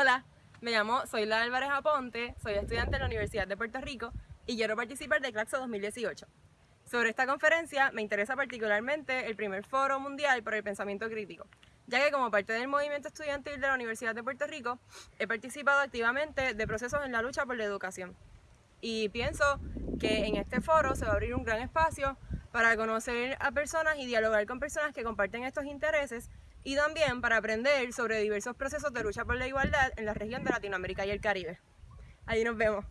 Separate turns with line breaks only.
Hola, me llamo Soyla Álvarez Aponte, soy estudiante en la Universidad de Puerto Rico y quiero participar de Claxo 2018. Sobre esta conferencia me interesa particularmente el primer foro mundial por el pensamiento crítico, ya que como parte del movimiento estudiantil de la Universidad de Puerto Rico he participado activamente de procesos en la lucha por la educación. Y pienso que en este foro se va a abrir un gran espacio para conocer a personas y dialogar con personas que comparten estos intereses y también para aprender sobre diversos procesos de lucha por la igualdad en la región de Latinoamérica y el Caribe. Ahí nos vemos.